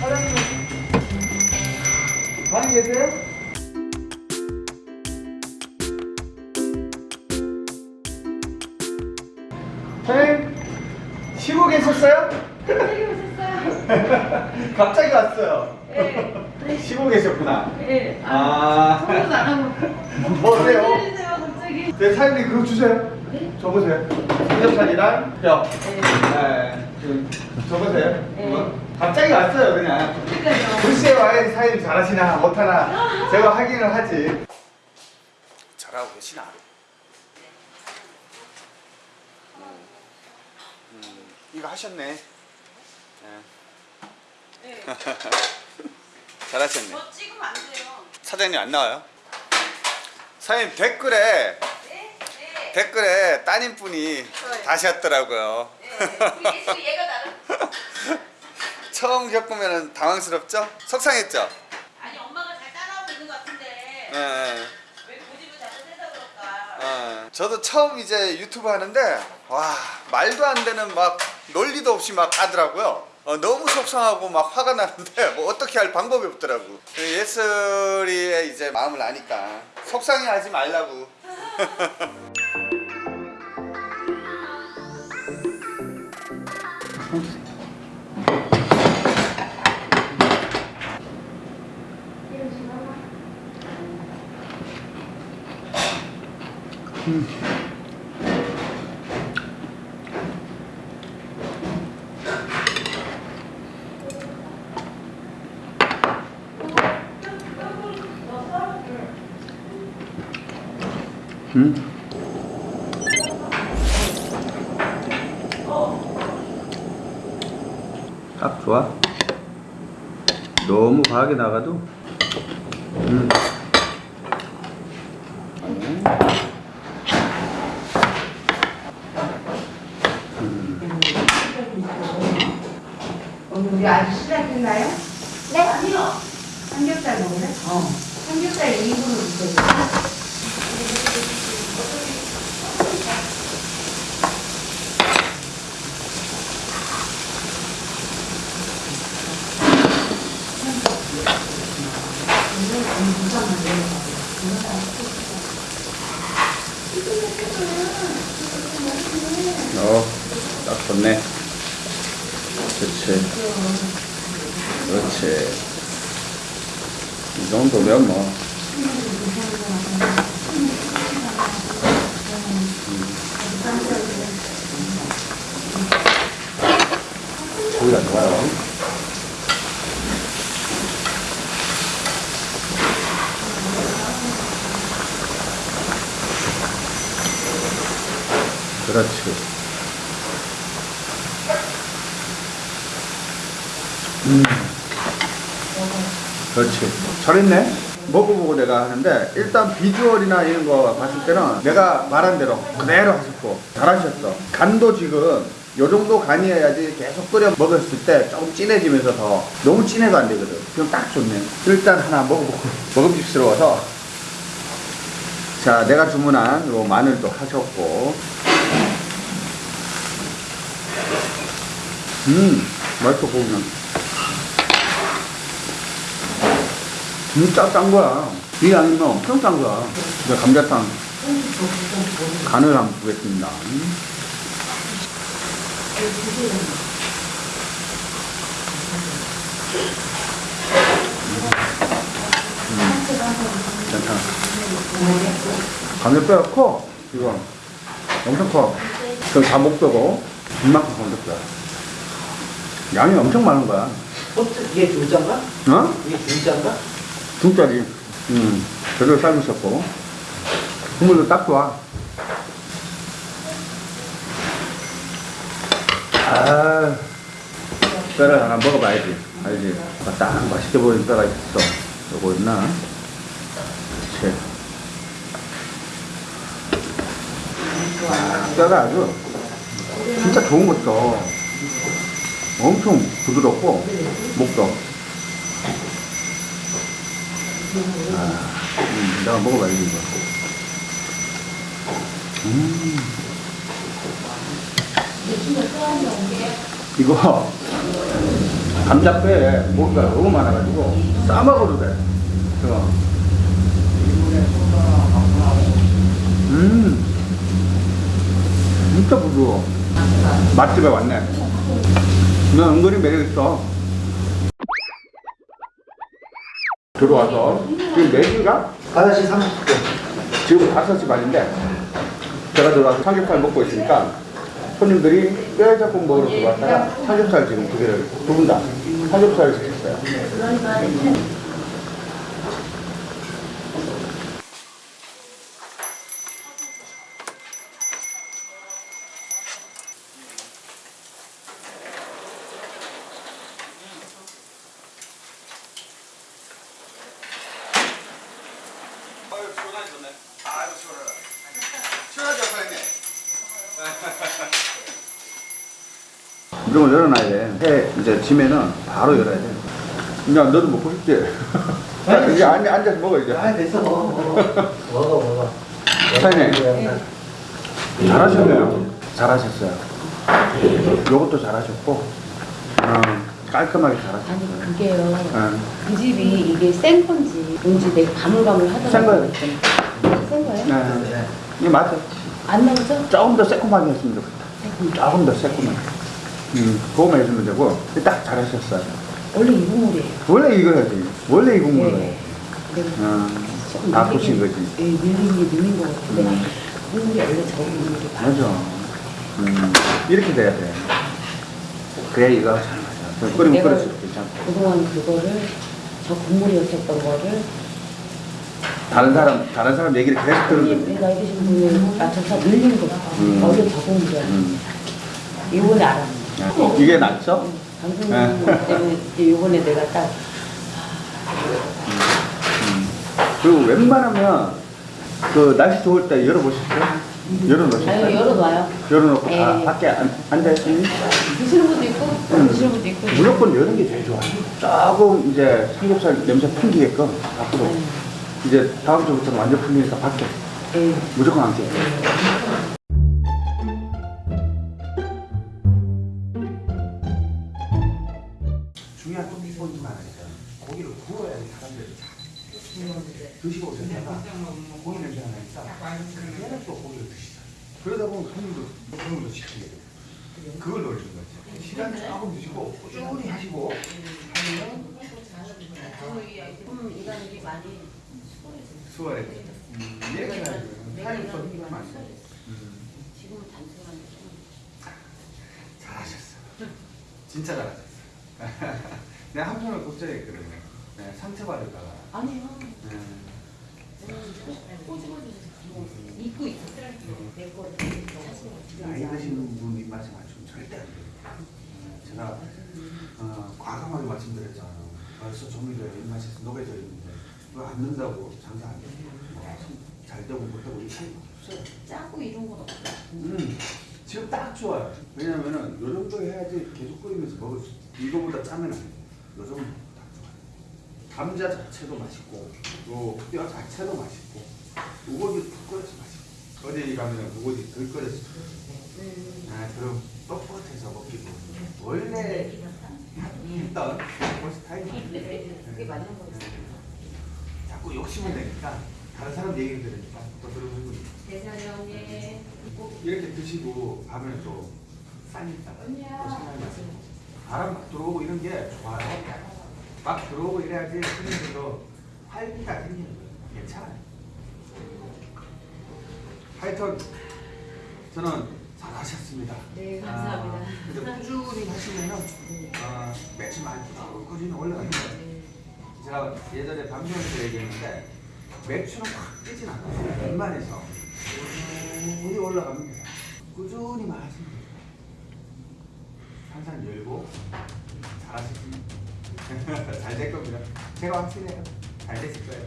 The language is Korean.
사장님. 방에 계세요? 사장님, 쉬고 계셨어요? 갑자기 오셨어요? 갑자기 왔어요. 네. 쉬고 계셨구나. 네. 아. 소문 안 하고. 뭐? 해주세요, 갑자기. 네, 사장님 그거 주세요. 네? 줘보세요. 삼겹살이랑 뼈. 네. 네. 그, 줘보세요. 네. 그거. 갑자기 왔어요, 그냥. 그러니까요. 글쎄요, 아예 사장님 잘하시나 못하나 제가 확인을 하지. 잘하고 계시나? 음, 음, 이거 하셨네. 네. 네. 잘하셨네. 저 찍으면 안 돼요. 사장님 안 나와요? 사장님 댓글에 네? 네. 댓글에 따님분이 네. 다셨더라고요. 네. 우리 예수 얘가 나름. 처음 겪으면 당황스럽죠? 속상했죠? 아니, 엄마가 잘 따라오고 있는 것 같은데. 예, 예. 왜 고집을 자꾸 세서 그럴까? 어, 저도 처음 이제 유튜브 하는데 와 말도 안 되는 막 논리도 없이 막 하더라고요. 어, 너무 속상하고 막 화가 나는데 뭐 어떻게 할 방법이 없더라고. 예슬이의 이제 마음을 아니까 속상해 하지 말라고. 음. 딱 좋아. 너무 과하게 나가도. 음. 오늘 우리 아직 시작했나요? 네? 아니요. 삼겹살 먹을래? 어. 삼겹살 2인분을 주세요. 어, 딱 좋네. 그렇지. 그렇지. 이 정도면 뭐. 고기가 좋아요. 그렇지. 음. 그렇지. 잘했네. 먹어보고 내가 하는데 일단 비주얼이나 이런 거 봤을 때는 내가 말한 대로 그대로 하셨고 잘하셨어. 간도 지금 요 정도 간이어야지 계속 끓여 먹었을 때 조금 진해지면서 더 너무 진해도 안 되거든. 그럼 딱 좋네. 일단 하나 먹어보고 먹음직스러워서 자 내가 주문한 요 마늘도 하셨고 음 맛있어 보면 진짜 짠 거야. 이 아니면 엄청 짠 거야. 이제 감자탕. 간을 한번 보겠습니다. 음, 괜찮아. 감자뼈가 커. 이거 엄청 커. 그럼 다 목뼈고. 이만큼 감자뼈 양이 엄청 많은 거야. 어떻게 이게 중짜인가? 어? 이게 중짜인가? 중짜리 음 제대로 삶으셨고. 국물도 딱 좋아. 아 뼈를 하나 먹어봐야지. 알지? 아, 딱 맛있게 보이는 뼈가 있어. 요거 있나? 그치? 아, 뼈가 아주 진짜 좋은 거 있어 엄청 부드럽고 목도 아, 음, 내가 먹어봐야지 이거 음. 이거 감자뼈에 뭐가 너무 많아가지고 싸먹어도 돼. 그거. 음, 진짜 부드러워. 맛집에 왔네. 나 은근히 매력있어. 들어와서 지금 4시인가? 5시 30분. 지금 5시 반인데 제가 들어와서 삼겹살 먹고 있으니까 손님들이 뼈해장국 먹으러 들어왔다가 삼겹살 지금 두 개를 두 분다 삼겹살을 시켰어요. 아유 시원하게 좋네. 아유 시원하다. 시원하게 사장님. 이런 걸 열어놔야 돼. 해 이제 지면은 바로 열어야 돼. 야 너도 먹고 싶지? 자, 이제 앉, 앉아서 먹어 이제. 아, 됐어. 먹어, 먹어. 먹어, 먹어. 사장님. 잘하셨네요. 잘하셨어요. 요것도 잘하셨고, 어, 깔끔하게 잘하셨어요. 아니 그게요. 어. 그 집이 이게 센 건지 뭔지 내가 가물가물 하더라고요. 센 거예요. 센 거예요? 네. 이게 맞아. 안 나오죠? 조금 더 새콤하게 했으면 좋겠다. 조금 더 새콤하게. 음, 그거만 해주면 되고, 딱 잘하셨어요. 원래 이 국물이에요. 원래 이거 해야지. 원래 이 해. 네. 어, 조금 다 부신 거지. 예, 밀린 게 밀린 것 같은데 음. 국물이 원래 저 국물이 맞아. 음, 이렇게 돼야 돼. 그래야 이거 잘 맞아. 끓이면 내가 끓일수록 괜찮고. 그동안 그거를 저 국물이었었던 거를 다른 사람, 다른 사람 얘기를 계속 들으면 나이 드신 분을 맞춰서 늘린 거. 음. 어제 적은 게 음. 이번에 알았네. 이게 낫죠? 방송 네. 때문에 요번에 내가 딱 음. 그리고 웬만하면 그 날씨 좋을 때? 열어놓으셨어요? 아유 열어놔요. 열어놓고 다 예. 밖에 안, 앉아있으니 드시는 분도 있고 안 드시는 분도 있고. 무조건 여는 게 제일 좋아요. 조금 이제 삼겹살 냄새 풍기게끔 밖으로. 네. 이제 다음 주부터는 완전 풀리니까 밖에 예. 무조건 앉게. 중 있어요. 고기를 구워야지 사람들이 잘 드시고 오셨다가 고기 냄새 가 나니까 그때는 또 고기를 드시죠. 그러다 보면 손님도 손님도 시키게 돼요. 그걸 노리는 거죠. 시간 조금 드시고 꾸준히 하시고 하면 음, 이간이 많이 수월해져요. 음, 얘가 타임선 많이 음, 지금은 단순한데 좀 잘하셨어. 진짜 잘하셨어. 내가 한편으로 걱정했거든요. 네, 상처받을까봐. 아니요. 네. 꼬집어주세요. 입고 있었어요. 내 거를 나이 드신 분 입맛에 맞추면 절대 안 돼요. 음, 제가 어, 과감하게 말씀드렸잖아요. 벌써 조미료에 입맛이 녹여져 있는데 이거 안 넣는다고 장사 안 돼요. 뭐, 잘 되고 못 되고 이 차이가 없어요. 짜고 이런 건 없어요. 음, 지금 딱 좋아요. 왜냐면은 요 정도 해야지 계속 끓이면서 먹을 수. 이거보다 짜면 안 돼요. 요 정도 딱 좋아요. 감자 자체도 맛있고, 요뼈 자체도 맛있고, 우거지 푹 끓여서 맛있고. 어디 가면은 우거지 덜 끓여서. 아, 그럼 뻣뻣해서 먹기도. 원래 있던 그 스타일이 그게 맞는 거예요. 자꾸 욕심을 내니까 다른 사람 얘기를 들으니까 또 그러는 거지. 대사령에 꼭 이렇게 드시고 가면 또 싸니까 또 생각이 나요. 바람 막 들어오고 이런 게 좋아요. 막 들어오고 이래야지 손님들도 활기가 생기는 거예요. 괜찮아요. 하여튼 저는 잘하셨습니다. 네, 감사합니다. 아, 근데 꾸준히 하시면은 아, 매출 많이 꾸준히 올라가는 거예요. 제가 예전에 방송에서 얘기했는데 매출은 확 뛰진 않아요. 웬만해서 꾸준히 돼요. 꾸준히만 하시면 돼요. 항상 열고 잘하시면 잘될 겁니다. 제가 확실해요. 잘 되실 거예요.